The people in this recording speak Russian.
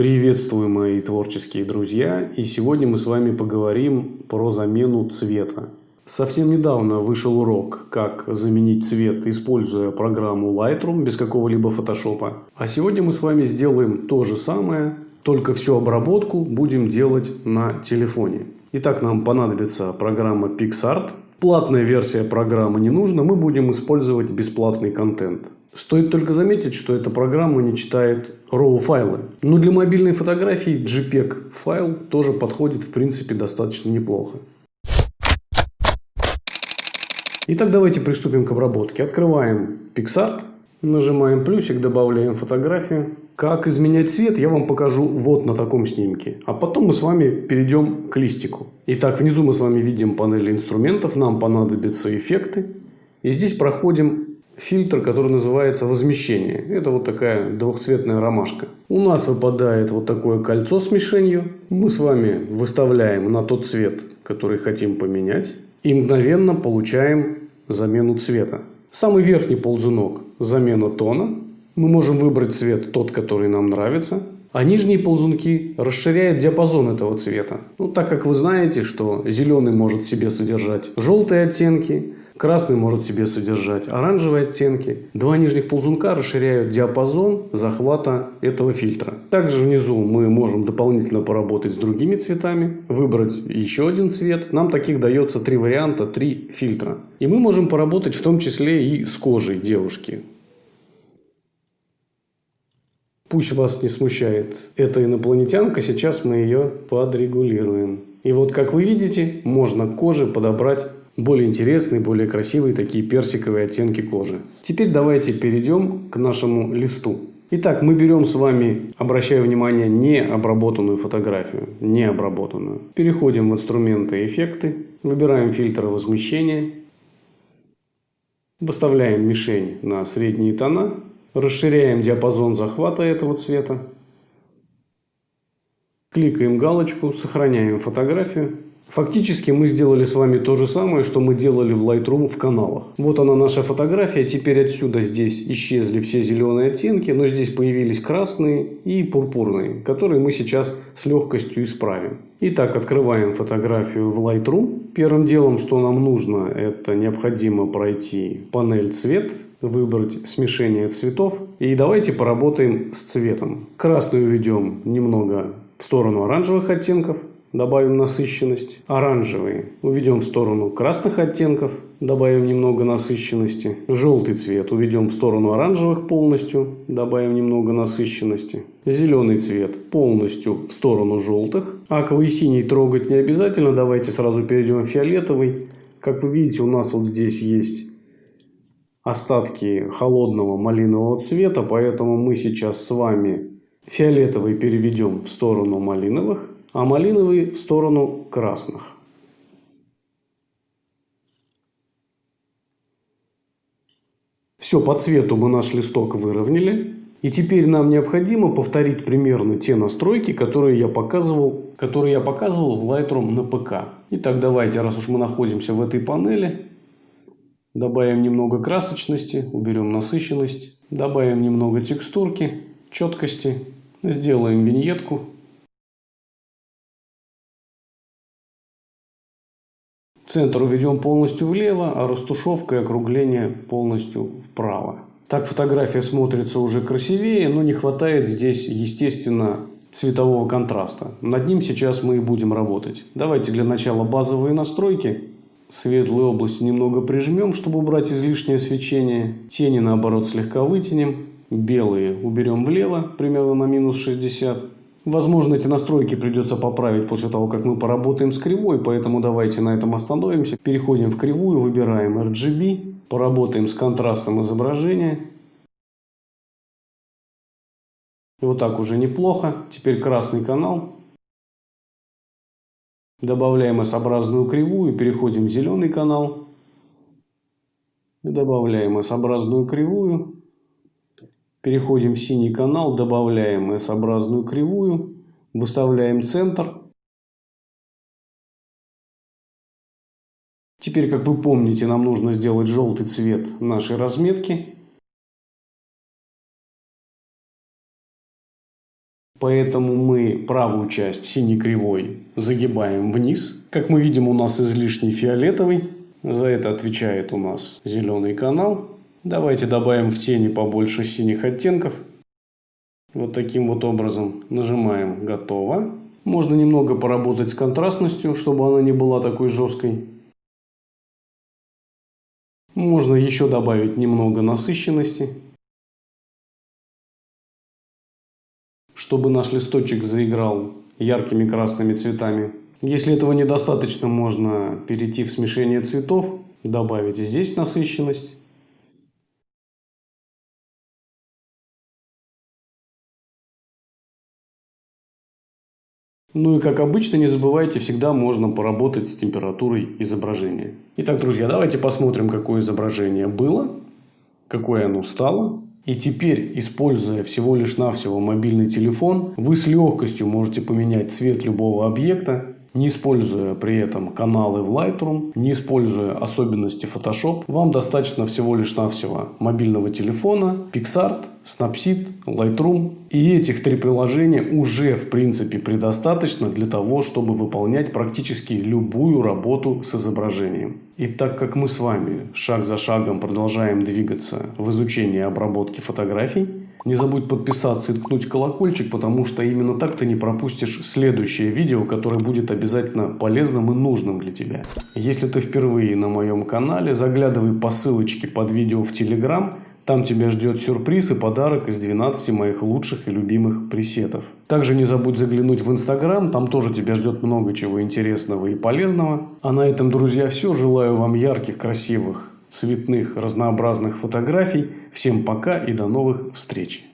Приветствую мои творческие друзья и сегодня мы с вами поговорим про замену цвета. Совсем недавно вышел урок, как заменить цвет, используя программу Lightroom без какого-либо фотошопа. А сегодня мы с вами сделаем то же самое, только всю обработку будем делать на телефоне. Итак, нам понадобится программа PixArt. Платная версия программы не нужна, мы будем использовать бесплатный контент. Стоит только заметить, что эта программа не читает RAW файлы. Но для мобильной фотографии JPEG файл тоже подходит в принципе достаточно неплохо. Итак, давайте приступим к обработке. Открываем PixArt, нажимаем плюсик, добавляем фотографию. Как изменять цвет, я вам покажу вот на таком снимке. А потом мы с вами перейдем к листику. Итак, внизу мы с вами видим панель инструментов. Нам понадобятся эффекты. И здесь проходим фильтр, который называется возмещение. Это вот такая двухцветная ромашка. У нас выпадает вот такое кольцо с мишенью. Мы с вами выставляем на тот цвет, который хотим поменять. И мгновенно получаем замену цвета. Самый верхний ползунок – замена тона. Мы можем выбрать цвет тот, который нам нравится. А нижние ползунки расширяют диапазон этого цвета. Ну, так как вы знаете, что зеленый может в себе содержать желтые оттенки, Красный может себе содержать оранжевые оттенки. Два нижних ползунка расширяют диапазон захвата этого фильтра. Также внизу мы можем дополнительно поработать с другими цветами, выбрать еще один цвет. Нам таких дается три варианта, три фильтра. И мы можем поработать в том числе и с кожей девушки. Пусть вас не смущает эта инопланетянка, сейчас мы ее подрегулируем. И вот как вы видите, можно к коже подобрать более интересные, более красивые такие персиковые оттенки кожи. Теперь давайте перейдем к нашему листу. Итак, мы берем с вами, обращаю внимание, не обработанную фотографию, не обработанную. Переходим в инструменты эффекты, выбираем фильтр возмещения, выставляем мишень на средние тона, расширяем диапазон захвата этого цвета, кликаем галочку, сохраняем фотографию Фактически мы сделали с вами то же самое, что мы делали в Lightroom в каналах. Вот она наша фотография. Теперь отсюда здесь исчезли все зеленые оттенки, но здесь появились красные и пурпурные, которые мы сейчас с легкостью исправим. Итак, открываем фотографию в Lightroom. Первым делом, что нам нужно, это необходимо пройти панель цвет, выбрать смешение цветов. И давайте поработаем с цветом. Красный уведем немного в сторону оранжевых оттенков добавим насыщенность. Оранжевый уведем в сторону красных оттенков, добавим немного насыщенности. Желтый цвет уведем в сторону оранжевых полностью, добавим немного насыщенности. Зеленый цвет полностью в сторону желтых. Аковый синий трогать не обязательно, давайте сразу перейдем в фиолетовый. Как вы видите, у нас вот здесь есть остатки холодного малинового цвета, поэтому мы сейчас с вами фиолетовый переведем в сторону малиновых а малиновый в сторону красных. Все, по цвету мы наш листок выровняли. И теперь нам необходимо повторить примерно те настройки, которые я показывал, которые я показывал в Lightroom на ПК. Итак, давайте, раз уж мы находимся в этой панели, добавим немного красочности, уберем насыщенность, добавим немного текстурки, четкости, сделаем виньетку. Центр уведем полностью влево, а растушевка и округление полностью вправо. Так фотография смотрится уже красивее, но не хватает здесь, естественно, цветового контраста. Над ним сейчас мы и будем работать. Давайте для начала базовые настройки. Светлые области немного прижмем, чтобы убрать излишнее свечение. Тени, наоборот, слегка вытянем. Белые уберем влево, примерно на минус 60. Возможно, эти настройки придется поправить после того, как мы поработаем с кривой, поэтому давайте на этом остановимся. Переходим в кривую, выбираем RGB, поработаем с контрастом изображения. Вот так уже неплохо. Теперь красный канал. Добавляем S-образную кривую, переходим в зеленый канал. И добавляем S-образную кривую. Переходим в синий канал, добавляем S-образную кривую, выставляем центр. Теперь, как вы помните, нам нужно сделать желтый цвет нашей разметки. Поэтому мы правую часть синей кривой загибаем вниз. Как мы видим, у нас излишний фиолетовый. За это отвечает у нас зеленый канал. Давайте добавим в тени побольше синих оттенков. Вот таким вот образом нажимаем «Готово». Можно немного поработать с контрастностью, чтобы она не была такой жесткой. Можно еще добавить немного насыщенности. Чтобы наш листочек заиграл яркими красными цветами. Если этого недостаточно, можно перейти в смешение цветов, добавить здесь насыщенность. Ну и как обычно, не забывайте, всегда можно поработать с температурой изображения. Итак, друзья, давайте посмотрим, какое изображение было, какое оно стало. И теперь, используя всего лишь навсего мобильный телефон, вы с легкостью можете поменять цвет любого объекта не используя при этом каналы в Lightroom, не используя особенности Photoshop, вам достаточно всего лишь навсего мобильного телефона, PixArt, Snapseed, Lightroom. И этих три приложения уже в принципе предостаточно для того, чтобы выполнять практически любую работу с изображением. И так как мы с вами шаг за шагом продолжаем двигаться в изучении обработки фотографий, не забудь подписаться и ткнуть колокольчик, потому что именно так ты не пропустишь следующее видео, которое будет обязательно полезным и нужным для тебя. Если ты впервые на моем канале, заглядывай по ссылочке под видео в Telegram. Там тебя ждет сюрприз и подарок из 12 моих лучших и любимых пресетов. Также не забудь заглянуть в Инстаграм, там тоже тебя ждет много чего интересного и полезного. А на этом, друзья, все. Желаю вам ярких, красивых цветных, разнообразных фотографий. Всем пока и до новых встреч!